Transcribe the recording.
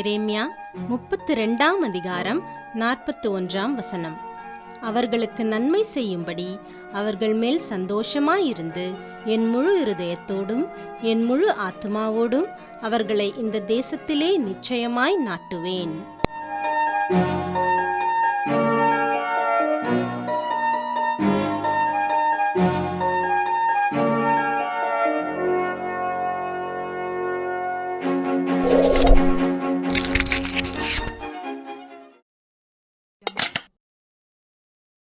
எரேமியா முப்பத்தி ரெண்டாம் அதிகாரம் நாற்பத்தி ஒன்றாம் வசனம். அவர்களுக்கு நன்மை செய்யும்படி அவர்கள் மேல் சந்தோஷமாயிருந்து என் முழு இருதயத்தோடும் என் முழு ஆத்மாவோடும் அவர்களை இந்த தேசத்திலே நிச்சயமாய் நாட்டுவேன்.